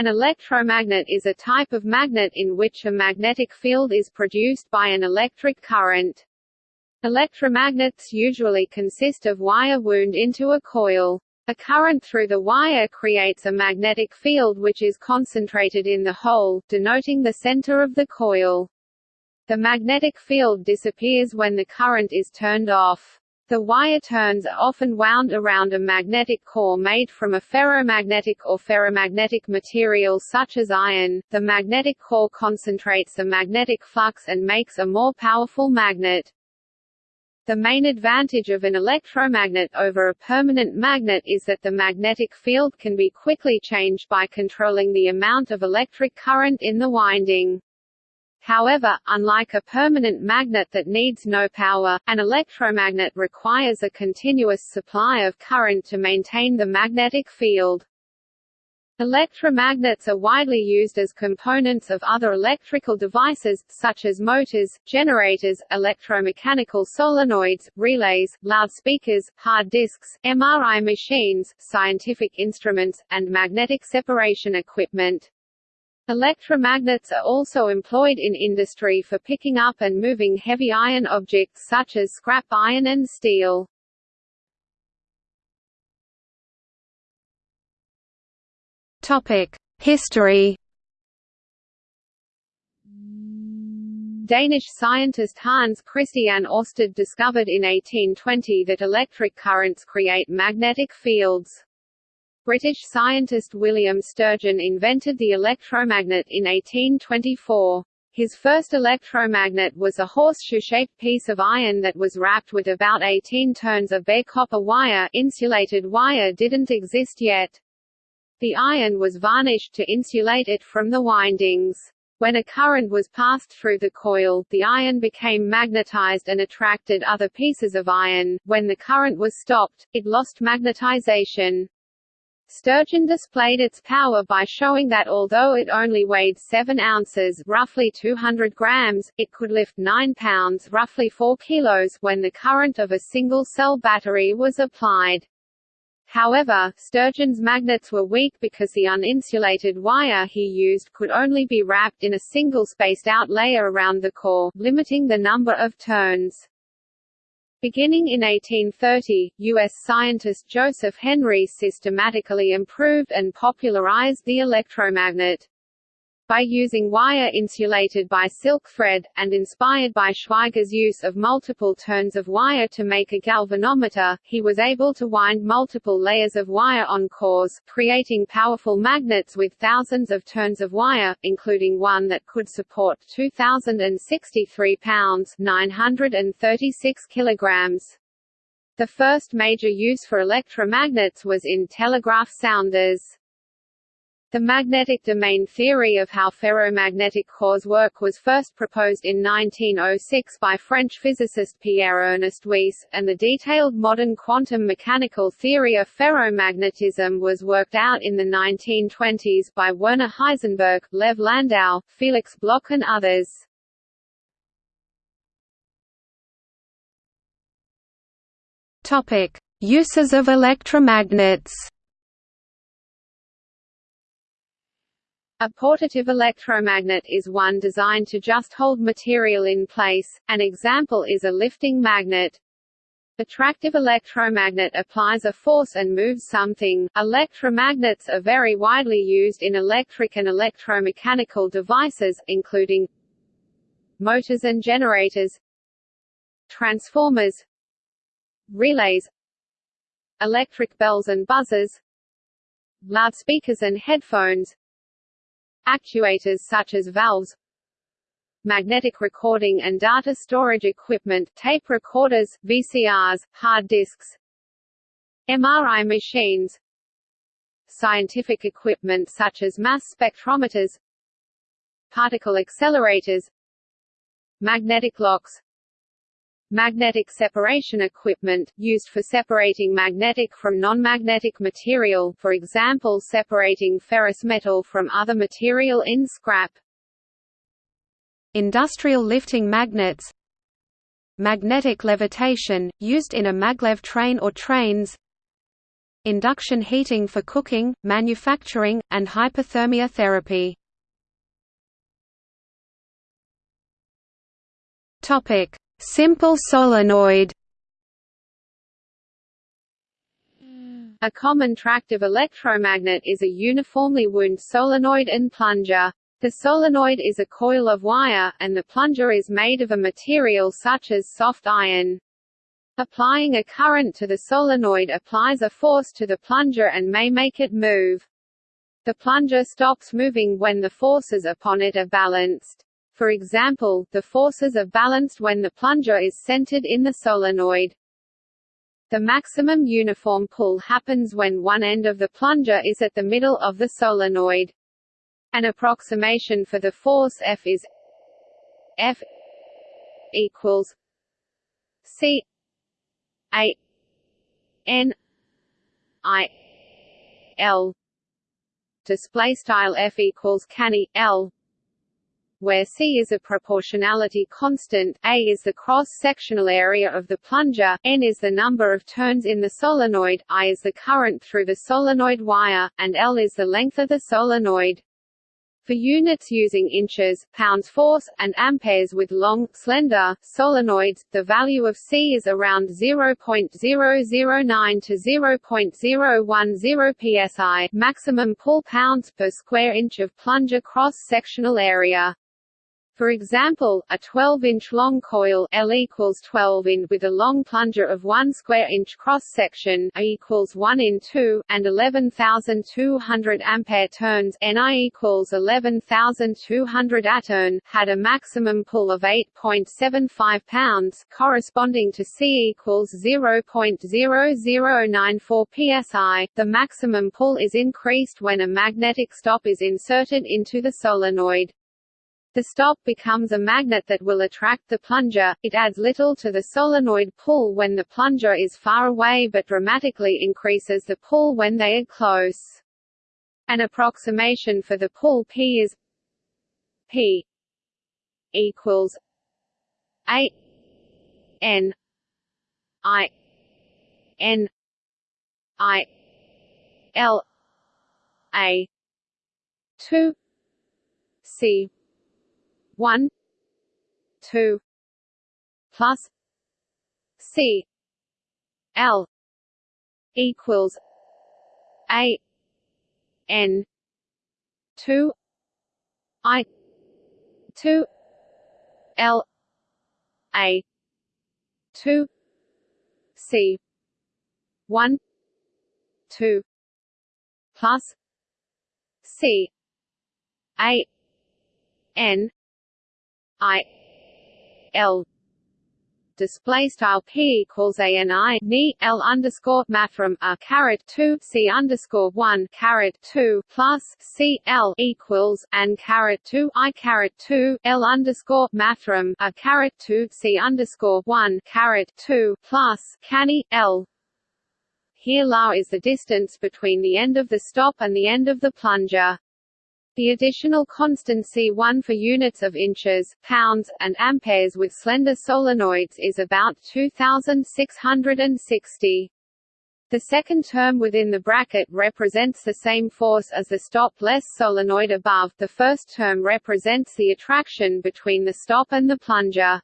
An electromagnet is a type of magnet in which a magnetic field is produced by an electric current. Electromagnets usually consist of wire wound into a coil. A current through the wire creates a magnetic field which is concentrated in the hole, denoting the center of the coil. The magnetic field disappears when the current is turned off. The wire turns are often wound around a magnetic core made from a ferromagnetic or ferrimagnetic material such as iron. The magnetic core concentrates the magnetic flux and makes a more powerful magnet. The main advantage of an electromagnet over a permanent magnet is that the magnetic field can be quickly changed by controlling the amount of electric current in the winding. However, unlike a permanent magnet that needs no power, an electromagnet requires a continuous supply of current to maintain the magnetic field. Electromagnets are widely used as components of other electrical devices, such as motors, generators, electromechanical solenoids, relays, loudspeakers, hard disks, MRI machines, scientific instruments, and magnetic separation equipment. Electromagnets are also employed in industry for picking up and moving heavy iron objects such as scrap iron and steel. History. Danish scientist Hans Christian Ørsted discovered in 1820 that electric currents create magnetic fields. British scientist William Sturgeon invented the electromagnet in 1824. His first electromagnet was a horseshoe-shaped piece of iron that was wrapped with about 18 turns of bare copper wire insulated wire didn't exist yet. The iron was varnished to insulate it from the windings. When a current was passed through the coil, the iron became magnetized and attracted other pieces of iron. When the current was stopped, it lost magnetization. Sturgeon displayed its power by showing that although it only weighed 7 ounces roughly 200 grams, it could lift 9 pounds roughly 4 kilos when the current of a single-cell battery was applied. However, Sturgeon's magnets were weak because the uninsulated wire he used could only be wrapped in a single spaced-out layer around the core, limiting the number of turns. Beginning in 1830, U.S. scientist Joseph Henry systematically improved and popularized the electromagnet. By using wire insulated by silk thread, and inspired by Schweigger's use of multiple turns of wire to make a galvanometer, he was able to wind multiple layers of wire on cores, creating powerful magnets with thousands of turns of wire, including one that could support 2,063 pounds 936 kilograms. The first major use for electromagnets was in telegraph sounders. The magnetic domain theory of how ferromagnetic cores work was first proposed in 1906 by French physicist Pierre-Ernest Weiss, and the detailed modern quantum mechanical theory of ferromagnetism was worked out in the 1920s by Werner Heisenberg, Lev Landau, Felix Bloch and others. Uses of electromagnets. A portative electromagnet is one designed to just hold material in place, an example is a lifting magnet. Attractive electromagnet applies a force and moves something. Electromagnets are very widely used in electric and electromechanical devices, including motors and generators, transformers, relays, electric bells and buzzers, loudspeakers and headphones, Actuators such as valves magnetic recording and data storage equipment, tape recorders, VCRs, hard disks MRI machines scientific equipment such as mass spectrometers particle accelerators magnetic locks Magnetic separation equipment, used for separating magnetic from non-magnetic material for example separating ferrous metal from other material in scrap. Industrial lifting magnets Magnetic levitation, used in a maglev train or trains induction heating for cooking, manufacturing, and hypothermia therapy. Topic: Simple solenoid. A common tractive electromagnet is a uniformly wound solenoid and plunger. The solenoid is a coil of wire, and the plunger is made of a material such as soft iron. Applying a current to the solenoid applies a force to the plunger and may make it move. The plunger stops moving when the forces upon it are balanced. For example, the forces are balanced when the plunger is centered in the solenoid. The maximum uniform pull happens when one end of the plunger is at the middle of the solenoid. An approximation for the force F is F equals C A N I L display style F equals canny L where C is a proportionality constant, A is the cross-sectional area of the plunger, N is the number of turns in the solenoid, I is the current through the solenoid wire, and L is the length of the solenoid. For units using inches, pounds force, and amperes with long, slender, solenoids, the value of C is around 0.009 to 0.010 psi maximum pull pounds per square inch of plunger cross-sectional area. For example, a 12-inch long coil L equals 12 in with a long plunger of 1 square inch cross section A equals 1 in 2 and 11,200 ampere turns Ni equals 11,200 atern had a maximum pull of 8.75 pounds corresponding to C equals 0.0094 psi. The maximum pull is increased when a magnetic stop is inserted into the solenoid. The stop becomes a magnet that will attract the plunger, it adds little to the solenoid pull when the plunger is far away but dramatically increases the pull when they are close. An approximation for the pull P is P equals A N I N I L A two C one. Two. Plus. C. L. Equals. A. N. Two. I. Two. L. A. Two. C. One. Two. Plus. C. A. N I L display style p equals a n i ni l underscore mathrm a caret two c underscore one caret two plus c l equals and caret two i caret two l underscore mathrm a caret two c underscore one caret two plus canny l. Here la is the distance between the end of the stop and the end of the plunger. The additional constant C1 for units of inches, pounds, and amperes with slender solenoids is about 2660. The second term within the bracket represents the same force as the stop-less solenoid above, the first term represents the attraction between the stop and the plunger.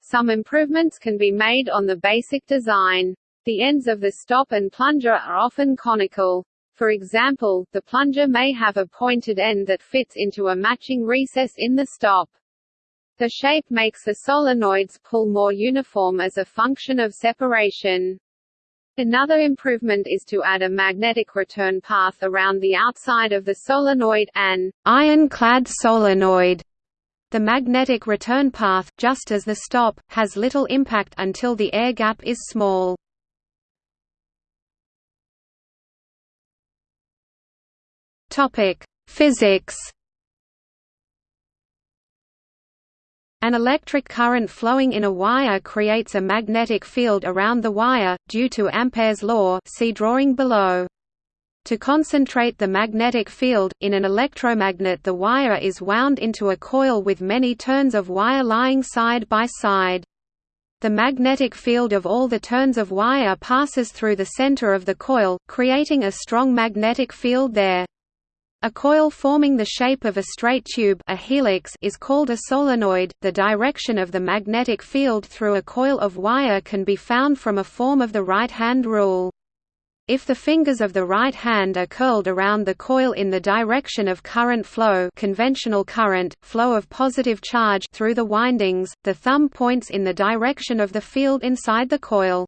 Some improvements can be made on the basic design. The ends of the stop and plunger are often conical. For example, the plunger may have a pointed end that fits into a matching recess in the stop. The shape makes the solenoids pull more uniform as a function of separation. Another improvement is to add a magnetic return path around the outside of the solenoid an ironclad solenoid. The magnetic return path, just as the stop, has little impact until the air gap is small. Topic: Physics. An electric current flowing in a wire creates a magnetic field around the wire, due to Ampere's law see drawing below. To concentrate the magnetic field, in an electromagnet the wire is wound into a coil with many turns of wire lying side by side. The magnetic field of all the turns of wire passes through the center of the coil, creating a strong magnetic field there. A coil forming the shape of a straight tube a helix is called a solenoid. The direction of the magnetic field through a coil of wire can be found from a form of the right-hand rule. If the fingers of the right hand are curled around the coil in the direction of current flow conventional current, flow of positive charge through the windings, the thumb points in the direction of the field inside the coil.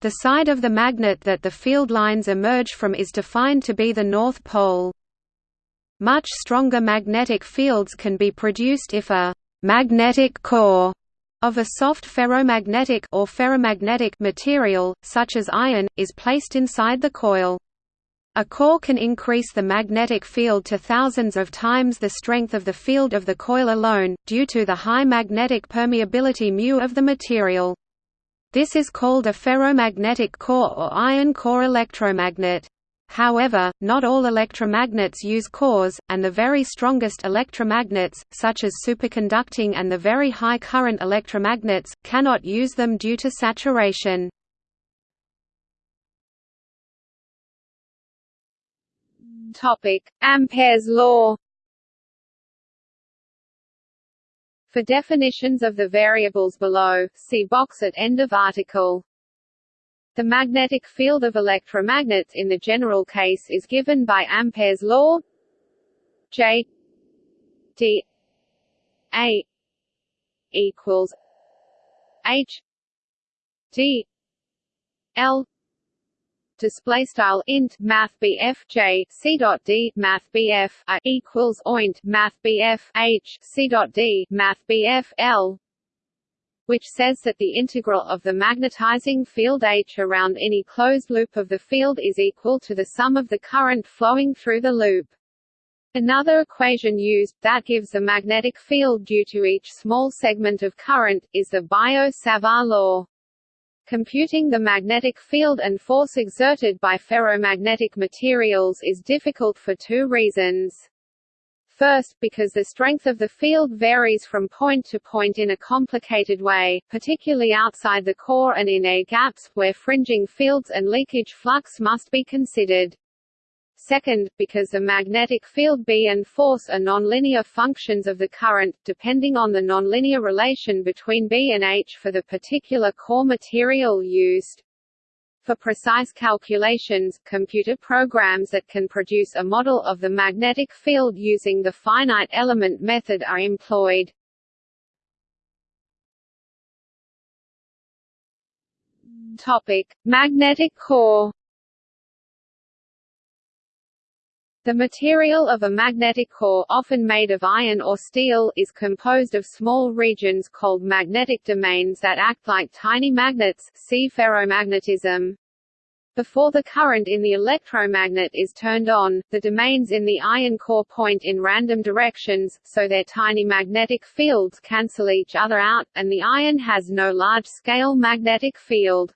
The side of the magnet that the field lines emerge from is defined to be the north pole. Much stronger magnetic fields can be produced if a «magnetic core» of a soft ferromagnetic or ferrimagnetic material, such as iron, is placed inside the coil. A core can increase the magnetic field to thousands of times the strength of the field of the coil alone, due to the high magnetic permeability μ of the material. This is called a ferromagnetic core or iron core electromagnet. However, not all electromagnets use cores, and the very strongest electromagnets, such as superconducting and the very high current electromagnets, cannot use them due to saturation. Ampere's law For definitions of the variables below, see box at end of article. The magnetic field of electromagnets in the general case is given by Ampere's law J D A equals H D L display style int math BF J C dot D math BF a equals oint math BF H C dot D math BF L which says that the integral of the magnetizing field H around any closed loop of the field is equal to the sum of the current flowing through the loop. Another equation used, that gives a magnetic field due to each small segment of current, is the Biot-Savart law. Computing the magnetic field and force exerted by ferromagnetic materials is difficult for two reasons. First, because the strength of the field varies from point to point in a complicated way, particularly outside the core and in air gaps, where fringing fields and leakage flux must be considered. Second, because the magnetic field B and force are nonlinear functions of the current, depending on the nonlinear relation between B and H for the particular core material used. For precise calculations, computer programs that can produce a model of the magnetic field using the finite element method are employed. Topic: Magnetic core. The material of a magnetic core often made of iron or steel is composed of small regions called magnetic domains that act like tiny magnets see ferromagnetism. Before the current in the electromagnet is turned on, the domains in the iron core point in random directions, so their tiny magnetic fields cancel each other out, and the iron has no large-scale magnetic field.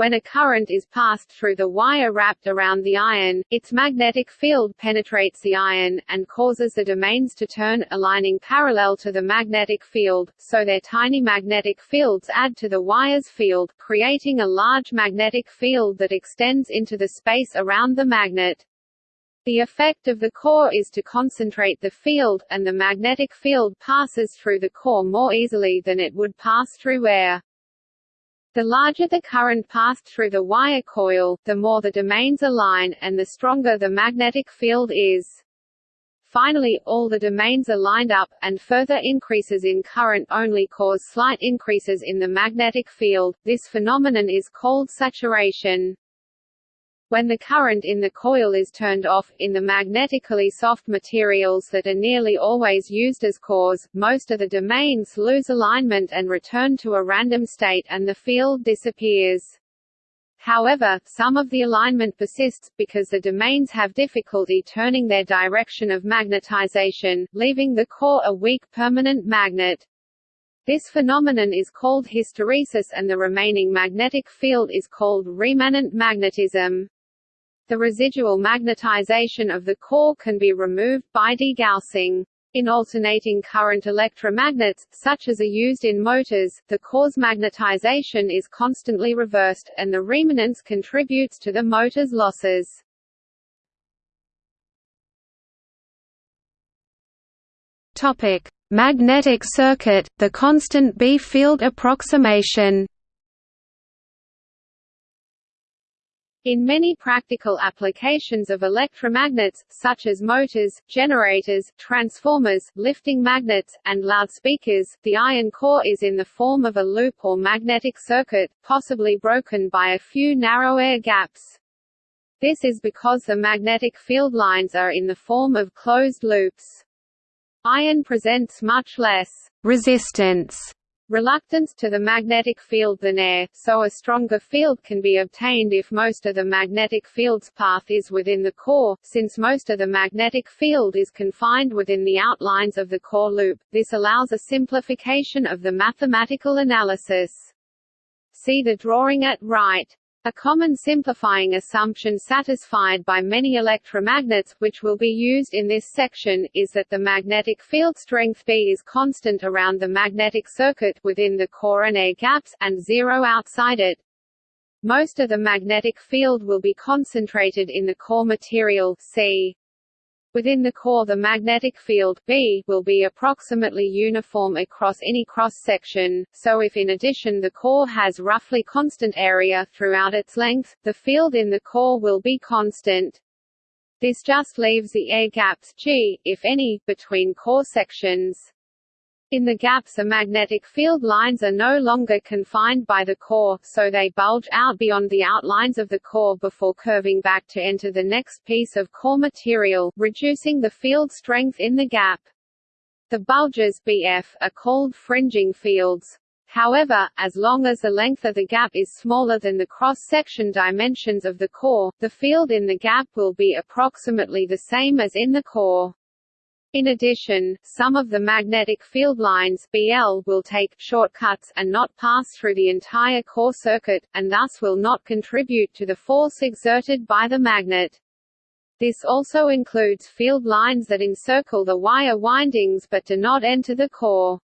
When a current is passed through the wire wrapped around the iron, its magnetic field penetrates the iron, and causes the domains to turn, aligning parallel to the magnetic field, so their tiny magnetic fields add to the wire's field, creating a large magnetic field that extends into the space around the magnet. The effect of the core is to concentrate the field, and the magnetic field passes through the core more easily than it would pass through air. The larger the current passed through the wire coil, the more the domains align, and the stronger the magnetic field is. Finally, all the domains are lined up, and further increases in current only cause slight increases in the magnetic field. This phenomenon is called saturation. When the current in the coil is turned off, in the magnetically soft materials that are nearly always used as cores, most of the domains lose alignment and return to a random state and the field disappears. However, some of the alignment persists, because the domains have difficulty turning their direction of magnetization, leaving the core a weak permanent magnet. This phenomenon is called hysteresis and the remaining magnetic field is called remanent magnetism. The residual magnetization of the core can be removed by degaussing. In alternating current electromagnets, such as are used in motors, the core's magnetization is constantly reversed, and the remanence contributes to the motor's losses. Topic: Magnetic circuit, the constant B field approximation. In many practical applications of electromagnets, such as motors, generators, transformers, lifting magnets, and loudspeakers, the iron core is in the form of a loop or magnetic circuit, possibly broken by a few narrow air gaps. This is because the magnetic field lines are in the form of closed loops. Iron presents much less resistance reluctance to the magnetic field than air, so a stronger field can be obtained if most of the magnetic field's path is within the core, since most of the magnetic field is confined within the outlines of the core loop, this allows a simplification of the mathematical analysis. See the drawing at right. A common simplifying assumption satisfied by many electromagnets, which will be used in this section, is that the magnetic field strength B is constant around the magnetic circuit within the core and air gaps, and zero outside it. Most of the magnetic field will be concentrated in the core material C. Within the core the magnetic field B will be approximately uniform across any cross-section, so if in addition the core has roughly constant area throughout its length, the field in the core will be constant. This just leaves the air gaps G, if any, between core sections. In the gaps the magnetic field lines are no longer confined by the core, so they bulge out beyond the outlines of the core before curving back to enter the next piece of core material, reducing the field strength in the gap. The bulges BF are called fringing fields. However, as long as the length of the gap is smaller than the cross-section dimensions of the core, the field in the gap will be approximately the same as in the core. In addition, some of the magnetic field lines BL will take shortcuts and not pass through the entire core circuit, and thus will not contribute to the force exerted by the magnet. This also includes field lines that encircle the wire windings but do not enter the core.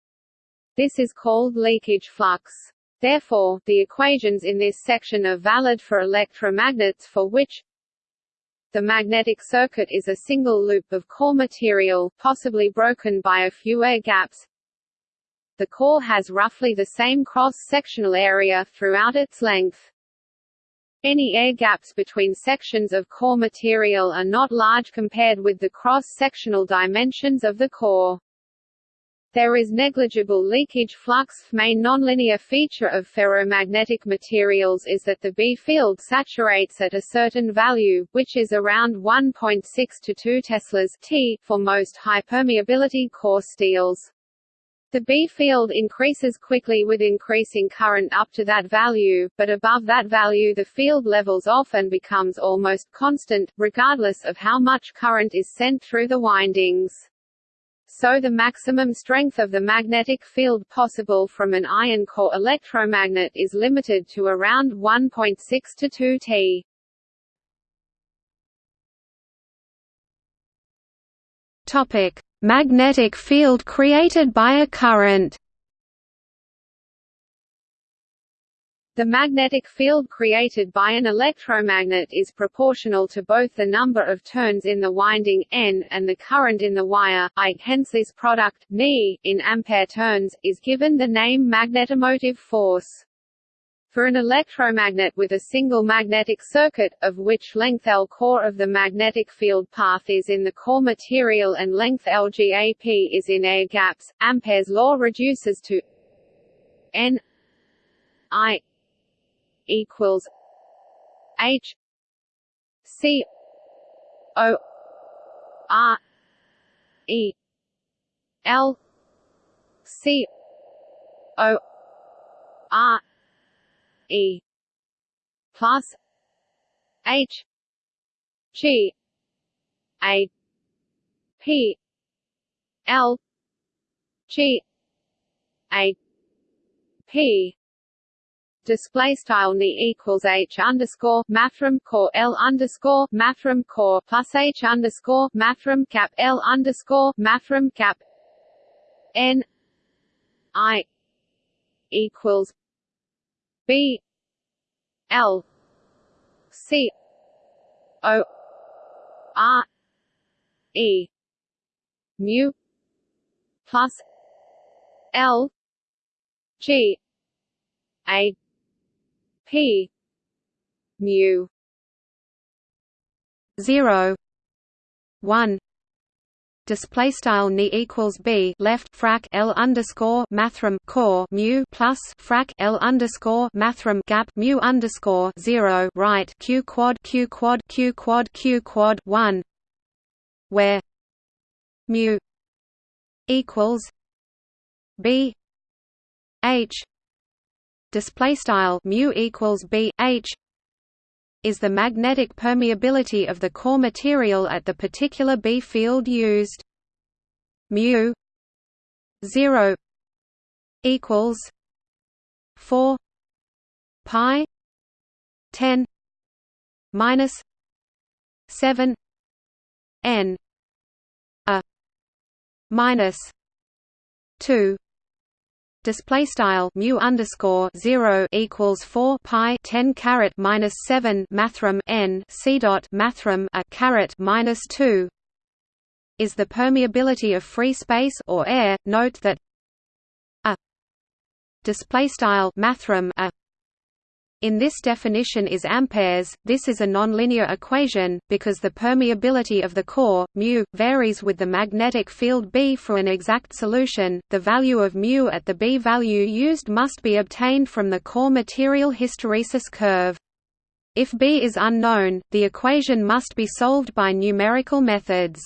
This is called leakage flux. Therefore, the equations in this section are valid for electromagnets for which the magnetic circuit is a single loop of core material, possibly broken by a few air gaps. The core has roughly the same cross-sectional area throughout its length. Any air gaps between sections of core material are not large compared with the cross-sectional dimensions of the core. There is negligible leakage flux. Main nonlinear feature of ferromagnetic materials is that the B field saturates at a certain value, which is around 1.6 to 2 teslas T for most high permeability core steels. The B field increases quickly with increasing current up to that value, but above that value the field levels off and becomes almost constant, regardless of how much current is sent through the windings so the maximum strength of the magnetic field possible from an iron core electromagnet is limited to around 1.6 to 2 T. Topic: Magnetic field created by a current. The magnetic field created by an electromagnet is proportional to both the number of turns in the winding N and the current in the wire I. Hence this product Ni, in ampere turns, is given the name magnetomotive force. For an electromagnet with a single magnetic circuit, of which length L core of the magnetic field path is in the core material and length LGAP is in air gaps, Ampere's law reduces to N I equals H C O R E L C O R E plus H G A P L G A P display style ni equals h underscore mathrm core l underscore mathrm core plus h underscore mathrm cap l underscore mathrm cap n i equals b l c o r e mu plus l g a p. Mu. 0 1 display style ni equals b left frac l underscore mathrm core mu plus frac l underscore mathrm gap mu underscore zero right q quad q quad q quad q quad one. Where mu equals b h display style mu equals b h is the magnetic permeability of the core material at the particular B field used. mu 0 equals 4 pi 10 minus 7 n a minus 2 display style mu underscore zero equals four pi ten caret minus seven mathrm n c dot mathrm a caret minus two is the permeability of free space or air. Note that a display style mathrm a in this definition is amperes. This is a nonlinear equation because the permeability of the core mu varies with the magnetic field B. For an exact solution, the value of mu at the B value used must be obtained from the core material hysteresis curve. If B is unknown, the equation must be solved by numerical methods.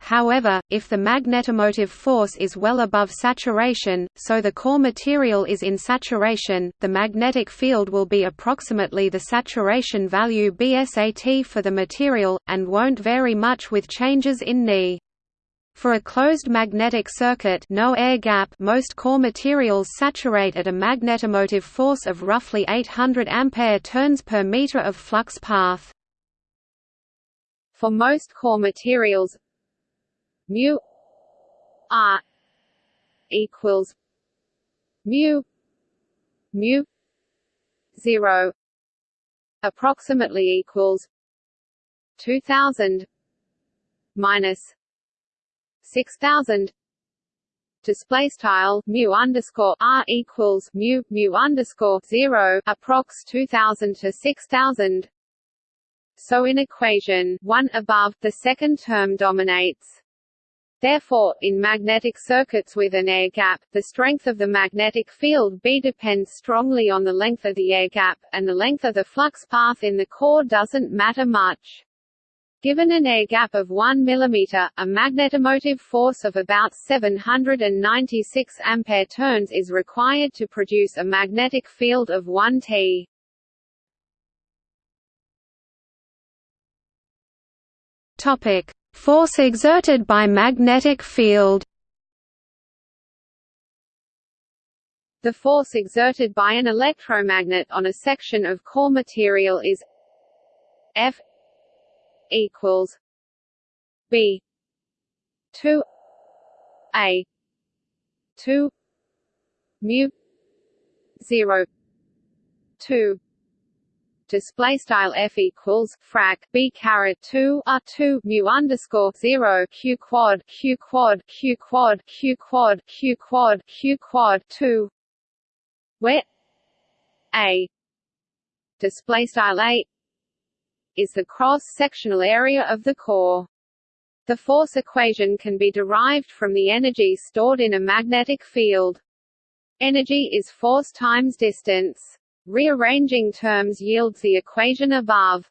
However, if the magnetomotive force is well above saturation, so the core material is in saturation, the magnetic field will be approximately the saturation value BSAT for the material, and won't vary much with changes in Ni. For a closed magnetic circuit no air gap most core materials saturate at a magnetomotive force of roughly 800 ampere turns per meter of flux path. For most core materials, mu r equals mu mu 0 approximately equals 2000 minus 6000 display style mu underscore r equals mu mu underscore zero approx 2000 to 6000 so in equation 1 above the second term dominates Therefore, in magnetic circuits with an air gap, the strength of the magnetic field B depends strongly on the length of the air gap, and the length of the flux path in the core doesn't matter much. Given an air gap of 1 mm, a magnetomotive force of about 796 ampere turns is required to produce a magnetic field of 1 T. Topic: Force exerted by magnetic field. The force exerted by an electromagnet on a section of core material is F equals B two A two mu zero two display style f equals frac b caret 2 r 2 mu underscore 0 q quad q quad q quad q quad q quad q quad 2 where a display style a is the cross sectional area of the core. The force equation can be derived from the energy stored in a magnetic field. Energy is force times distance Rearranging terms yields the equation above.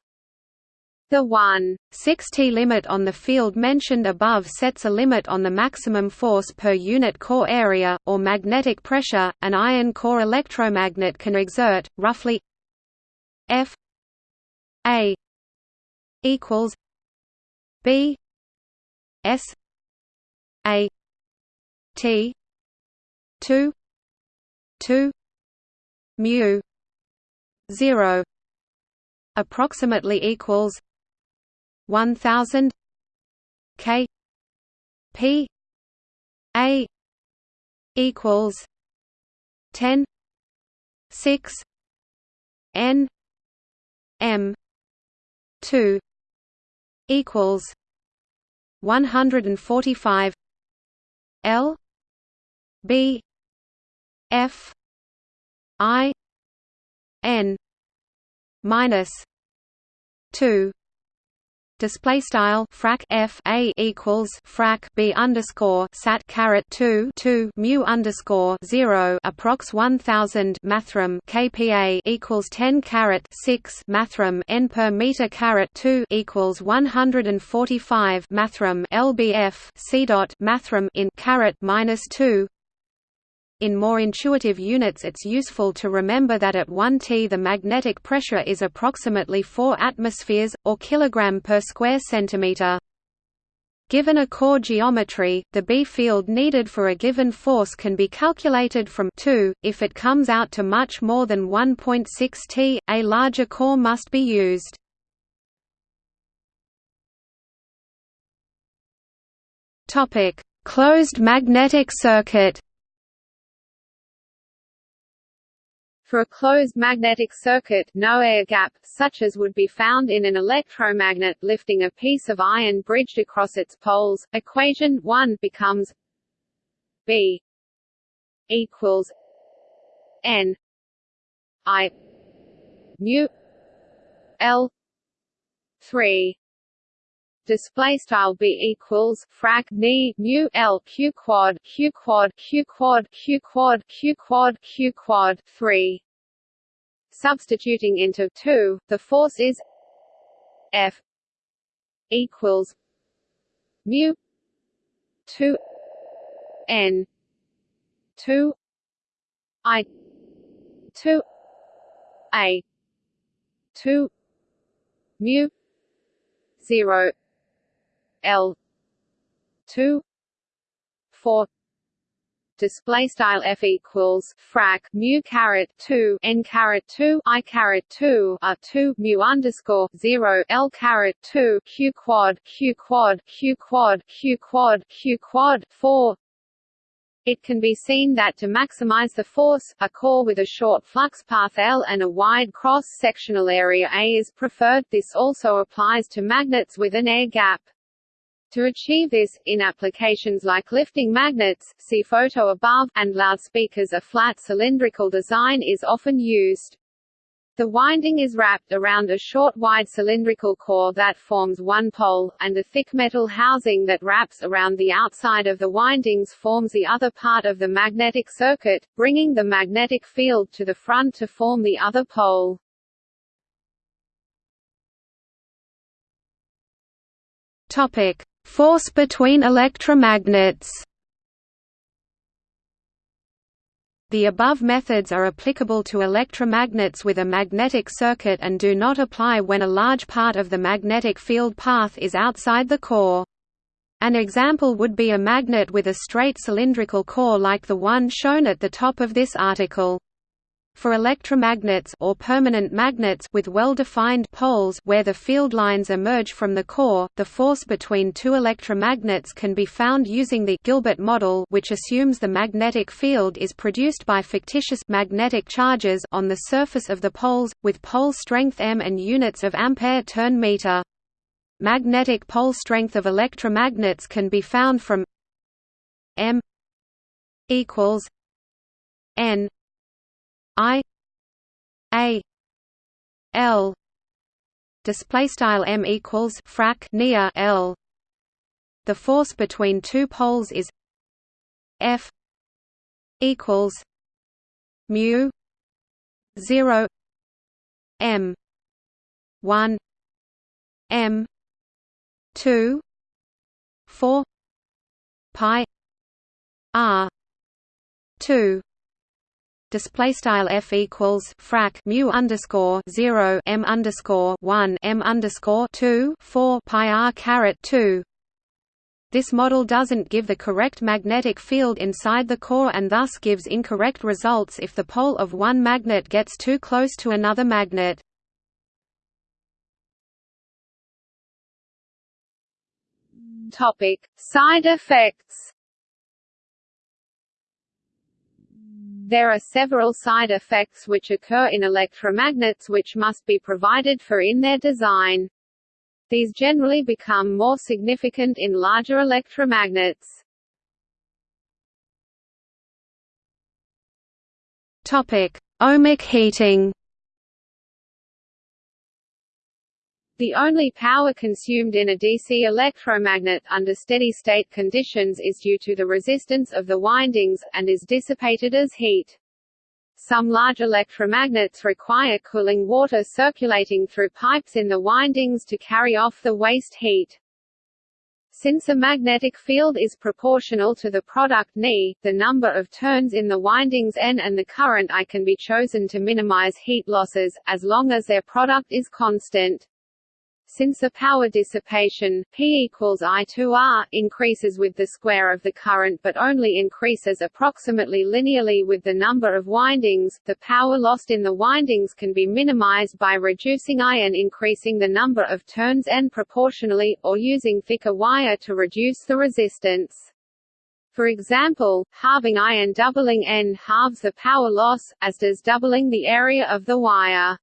The 1 6T limit on the field mentioned above sets a limit on the maximum force per unit core area, or magnetic pressure, an iron core electromagnet can exert, roughly F A equals B S A T two two mu zero approximately equals one thousand K P A equals ten six N M two equals one hundred and forty five L B F I N minus two. Display style frac f a equals frac b underscore sat caret 2 2 mu underscore 0 approx 1000 mathrm kpa equals 10 caret 6 mathrm n per meter caret 2 equals 145 mathrm lbf c dot mathrm in caret minus 2 in more intuitive units it's useful to remember that at 1 t the magnetic pressure is approximately 4 atmospheres, or kilogram per square centimeter. Given a core geometry, the B field needed for a given force can be calculated from 2. If it comes out to much more than 1.6 t, a larger core must be used. Topic: Closed magnetic circuit. For a closed magnetic circuit, no air gap, such as would be found in an electromagnet lifting a piece of iron bridged across its poles, equation 1 becomes B equals N I mu L 3 display style b equals frac ni mu l q quad q quad q quad q quad q quad q quad 3 substituting into 2 the force is f equals mu 2 n 2 i 2 a 2 mu 0 L two four display style f equals frac mu caret 2 n caret 2 i caret 2 r 2 mu underscore 0 l caret 2 q quad q quad q quad q quad q quad 4 it can be seen that to maximize the force, a core with a short flux path L and a wide cross-sectional area A is preferred this also applies to magnets with an air gap. To achieve this, in applications like lifting magnets see photo above, and loudspeakers a flat cylindrical design is often used. The winding is wrapped around a short wide cylindrical core that forms one pole, and a thick metal housing that wraps around the outside of the windings forms the other part of the magnetic circuit, bringing the magnetic field to the front to form the other pole. Topic: Force between electromagnets The above methods are applicable to electromagnets with a magnetic circuit and do not apply when a large part of the magnetic field path is outside the core. An example would be a magnet with a straight cylindrical core like the one shown at the top of this article. For electromagnets or permanent magnets with well-defined poles where the field lines emerge from the core, the force between two electromagnets can be found using the Gilbert model which assumes the magnetic field is produced by fictitious magnetic charges on the surface of the poles, with pole strength m and units of ampere turn meter. Magnetic pole strength of electromagnets can be found from m equals n I A L display style m equals frac nia L. The force between two poles is F equals mu 0 m 1 m 2 4 pi r 2 display style f equals frac mu underscore zero m underscore one m underscore two four pi r caret two. this model doesn't give the correct magnetic field inside the core and thus gives incorrect results if the pole of one magnet gets too close to another magnet. Topic: Side effects. There are several side effects which occur in electromagnets which must be provided for in their design. These generally become more significant in larger electromagnets. Topic: Ohmic heating. The only power consumed in a DC electromagnet under steady-state conditions is due to the resistance of the windings, and is dissipated as heat. Some large electromagnets require cooling water circulating through pipes in the windings to carry off the waste heat. Since a magnetic field is proportional to the product Ni, the number of turns in the windings N and the current I can be chosen to minimize heat losses, as long as their product is constant. Since the power dissipation P equals I 2R increases with the square of the current but only increases approximately linearly with the number of windings, the power lost in the windings can be minimized by reducing I and increasing the number of turns N proportionally, or using thicker wire to reduce the resistance. For example, halving I and doubling N halves the power loss, as does doubling the area of the wire.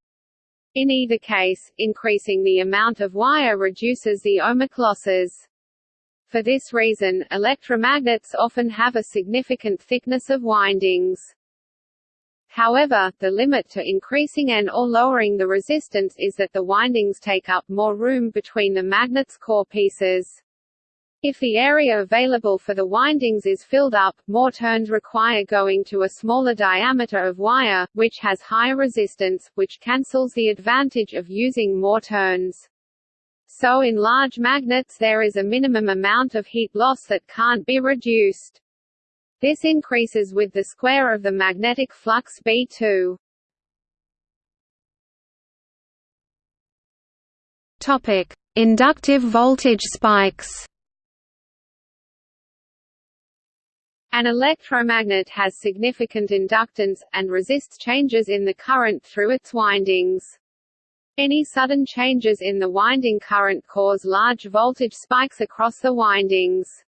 In either case, increasing the amount of wire reduces the ohmic losses. For this reason, electromagnets often have a significant thickness of windings. However, the limit to increasing and or lowering the resistance is that the windings take up more room between the magnet's core pieces. If the area available for the windings is filled up, more turns require going to a smaller diameter of wire, which has higher resistance, which cancels the advantage of using more turns. So in large magnets there is a minimum amount of heat loss that can't be reduced. This increases with the square of the magnetic flux B2. Topic: Inductive voltage spikes. An electromagnet has significant inductance, and resists changes in the current through its windings. Any sudden changes in the winding current cause large voltage spikes across the windings.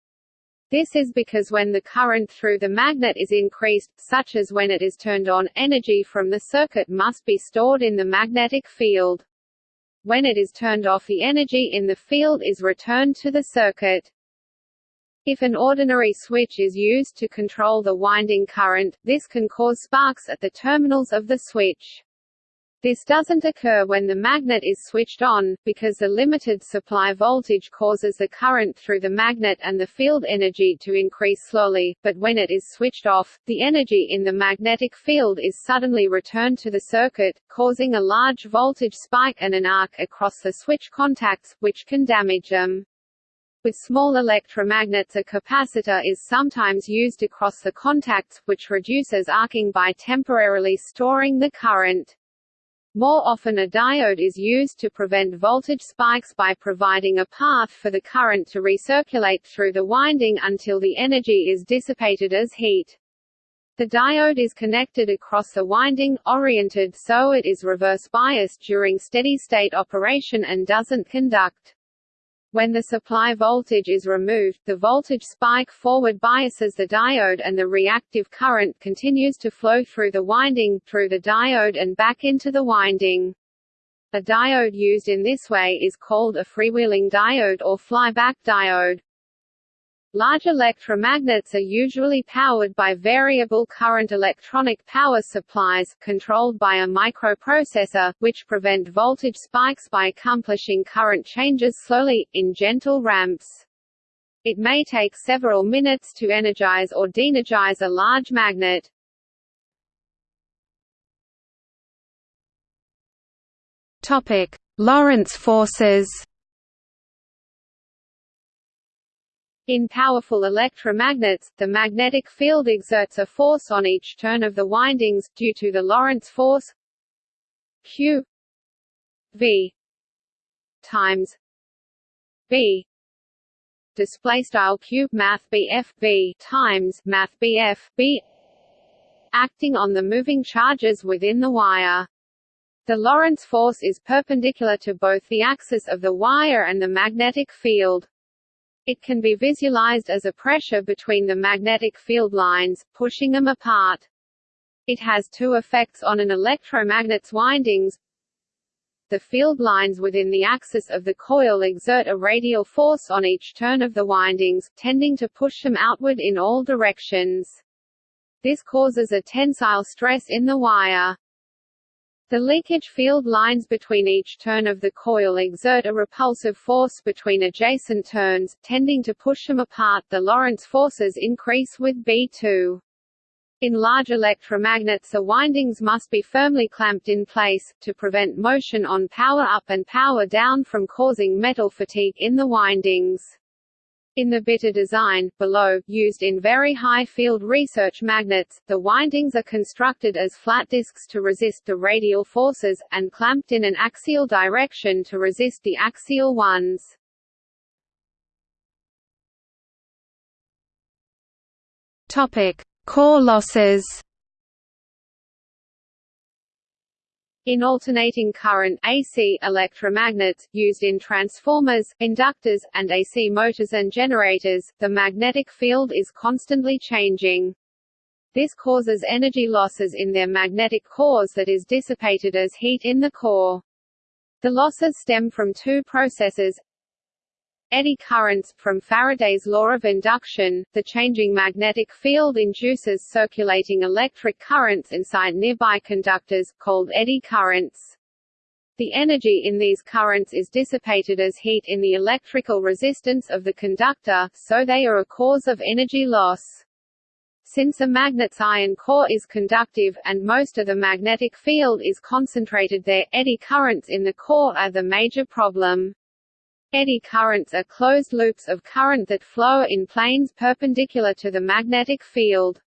This is because when the current through the magnet is increased, such as when it is turned on, energy from the circuit must be stored in the magnetic field. When it is turned off the energy in the field is returned to the circuit. If an ordinary switch is used to control the winding current, this can cause sparks at the terminals of the switch. This doesn't occur when the magnet is switched on, because the limited supply voltage causes the current through the magnet and the field energy to increase slowly, but when it is switched off, the energy in the magnetic field is suddenly returned to the circuit, causing a large voltage spike and an arc across the switch contacts, which can damage them. With small electromagnets a capacitor is sometimes used across the contacts, which reduces arcing by temporarily storing the current. More often a diode is used to prevent voltage spikes by providing a path for the current to recirculate through the winding until the energy is dissipated as heat. The diode is connected across the winding, oriented so it is reverse biased during steady-state operation and doesn't conduct. When the supply voltage is removed, the voltage spike forward biases the diode and the reactive current continues to flow through the winding, through the diode and back into the winding. A diode used in this way is called a freewheeling diode or flyback diode. Large electromagnets are usually powered by variable current electronic power supplies, controlled by a microprocessor, which prevent voltage spikes by accomplishing current changes slowly, in gentle ramps. It may take several minutes to energize or deenergize a large magnet. Lorentz forces In powerful electromagnets, the magnetic field exerts a force on each turn of the windings, due to the Lorentz force Q V times B display style cube math BF times math BF B acting on the moving charges within the wire. The Lorentz force is perpendicular to both the axis of the wire and the magnetic field. It can be visualized as a pressure between the magnetic field lines, pushing them apart. It has two effects on an electromagnet's windings. The field lines within the axis of the coil exert a radial force on each turn of the windings, tending to push them outward in all directions. This causes a tensile stress in the wire. The leakage field lines between each turn of the coil exert a repulsive force between adjacent turns, tending to push them apart. The Lorentz forces increase with B2. In large electromagnets the windings must be firmly clamped in place, to prevent motion on power up and power down from causing metal fatigue in the windings. In the bitter design, below, used in very high field research magnets, the windings are constructed as flat discs to resist the radial forces, and clamped in an axial direction to resist the axial ones. Topic: Core losses. In alternating current AC electromagnets, used in transformers, inductors, and AC motors and generators, the magnetic field is constantly changing. This causes energy losses in their magnetic cores that is dissipated as heat in the core. The losses stem from two processes, Eddy currents, from Faraday's law of induction, the changing magnetic field induces circulating electric currents inside nearby conductors, called eddy currents. The energy in these currents is dissipated as heat in the electrical resistance of the conductor, so they are a cause of energy loss. Since a magnet's iron core is conductive, and most of the magnetic field is concentrated there, eddy currents in the core are the major problem. Eddy currents are closed loops of current that flow in planes perpendicular to the magnetic field.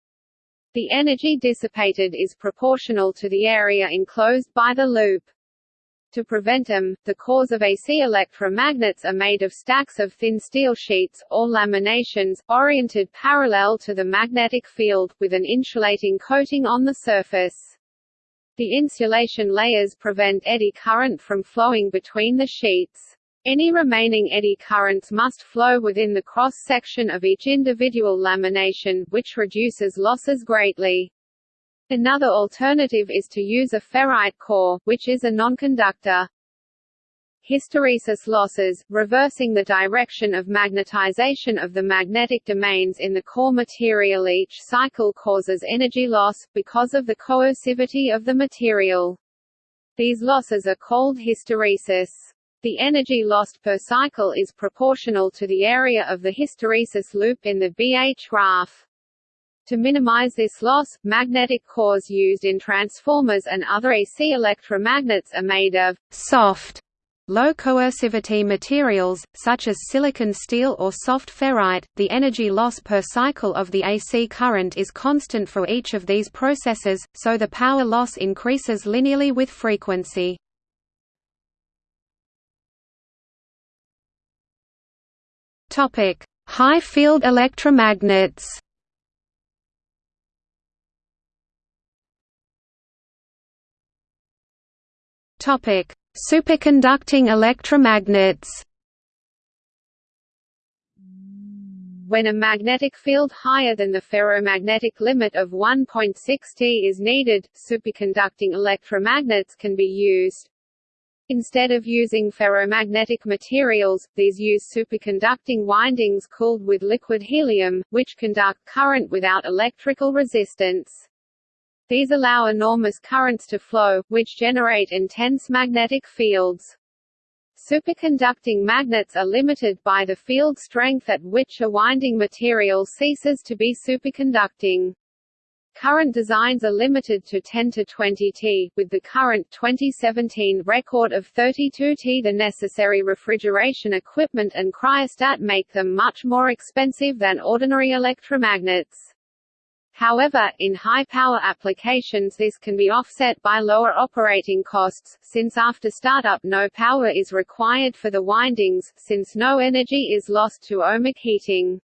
The energy dissipated is proportional to the area enclosed by the loop. To prevent them, the cores of AC electromagnets are made of stacks of thin steel sheets, or laminations, oriented parallel to the magnetic field, with an insulating coating on the surface. The insulation layers prevent eddy current from flowing between the sheets. Any remaining eddy currents must flow within the cross-section of each individual lamination, which reduces losses greatly. Another alternative is to use a ferrite core, which is a nonconductor. Hysteresis losses, reversing the direction of magnetization of the magnetic domains in the core material each cycle causes energy loss, because of the coercivity of the material. These losses are called hysteresis. The energy lost per cycle is proportional to the area of the hysteresis loop in the BH graph. To minimize this loss, magnetic cores used in transformers and other AC electromagnets are made of soft, low coercivity materials, such as silicon steel or soft ferrite. The energy loss per cycle of the AC current is constant for each of these processes, so the power loss increases linearly with frequency. Topic: High field electromagnets. Topic: Superconducting electromagnets. When a magnetic field higher than the ferromagnetic limit of 1.6 T is needed, superconducting electromagnets can be used. Instead of using ferromagnetic materials, these use superconducting windings cooled with liquid helium, which conduct current without electrical resistance. These allow enormous currents to flow, which generate intense magnetic fields. Superconducting magnets are limited by the field strength at which a winding material ceases to be superconducting. Current designs are limited to 10 to 20 T, with the current 2017 record of 32 T. The necessary refrigeration equipment and cryostat make them much more expensive than ordinary electromagnets. However, in high-power applications this can be offset by lower operating costs, since after startup no power is required for the windings, since no energy is lost to ohmic heating.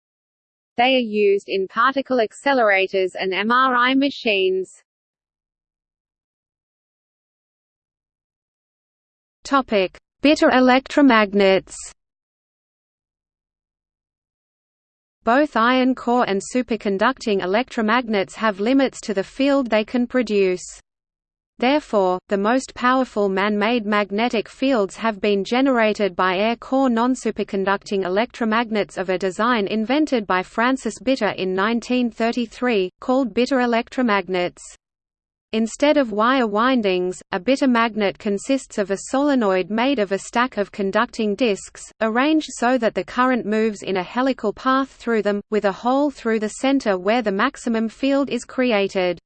They are used in particle accelerators and MRI machines. Topic: Bitter electromagnets. Both iron core and superconducting electromagnets have limits to the field they can produce. Therefore, the most powerful man-made magnetic fields have been generated by air-core non-superconducting electromagnets of a design invented by Francis Bitter in 1933, called bitter electromagnets. Instead of wire windings, a bitter magnet consists of a solenoid made of a stack of conducting disks, arranged so that the current moves in a helical path through them, with a hole through the center where the maximum field is created.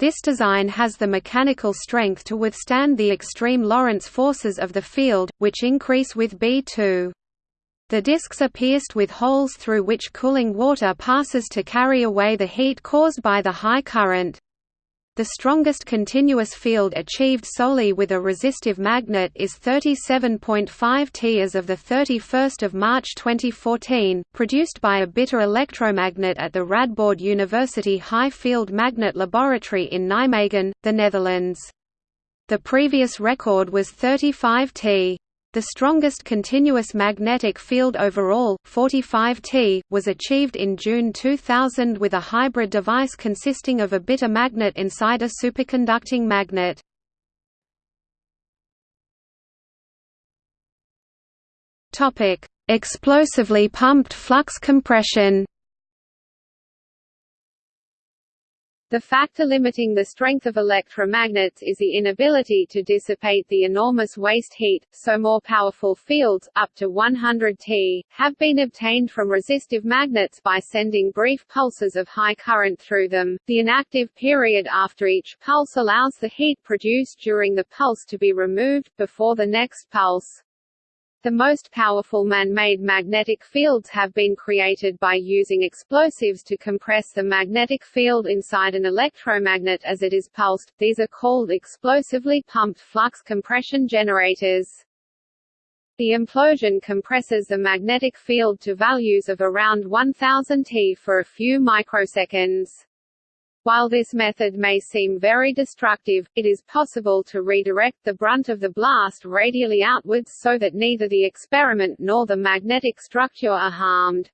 This design has the mechanical strength to withstand the extreme Lorentz forces of the field, which increase with B2. The disks are pierced with holes through which cooling water passes to carry away the heat caused by the high current. The strongest continuous field achieved solely with a resistive magnet is 37.5 T as of 31 March 2014, produced by a bitter electromagnet at the Radboud University High Field Magnet Laboratory in Nijmegen, the Netherlands. The previous record was 35 T. The strongest continuous magnetic field overall, 45 T, was achieved in June 2000 with a hybrid device consisting of a bitter magnet inside a superconducting magnet. Explosively pumped flux compression The factor limiting the strength of electromagnets is the inability to dissipate the enormous waste heat, so more powerful fields, up to 100 T, have been obtained from resistive magnets by sending brief pulses of high current through them. The inactive period after each pulse allows the heat produced during the pulse to be removed, before the next pulse. The most powerful man-made magnetic fields have been created by using explosives to compress the magnetic field inside an electromagnet as it is pulsed. These are called explosively pumped flux compression generators. The implosion compresses the magnetic field to values of around 1000 T for a few microseconds. While this method may seem very destructive, it is possible to redirect the brunt of the blast radially outwards so that neither the experiment nor the magnetic structure are harmed.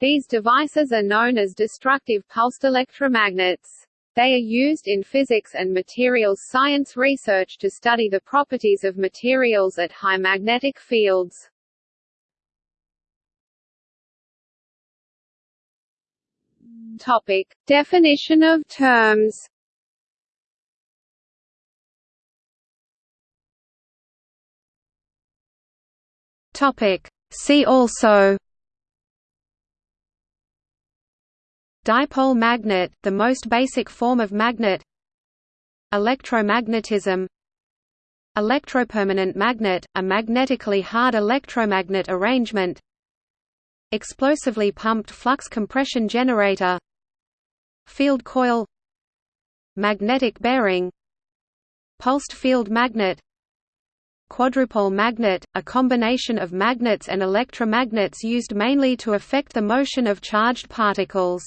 These devices are known as destructive pulsed electromagnets. They are used in physics and materials science research to study the properties of materials at high magnetic fields. Topic: Definition of terms. Topic: See also. Dipole magnet, the most basic form of magnet. Electromagnetism. Electropermanent magnet, a magnetically hard electromagnet arrangement. Explosively pumped flux compression generator Field coil Magnetic bearing Pulsed field magnet Quadrupole magnet, a combination of magnets and electromagnets used mainly to affect the motion of charged particles